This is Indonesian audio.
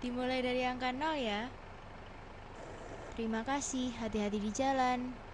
Dimulai dari angka 0 ya. Terima kasih, hati-hati di jalan.